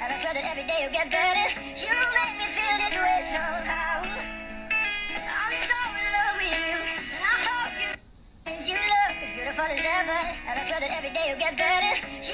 And I swear that every day you get better. You make me feel this way somehow. I'm so in love with you. And I hope you and you look as beautiful as ever. And I swear that every day you get better. You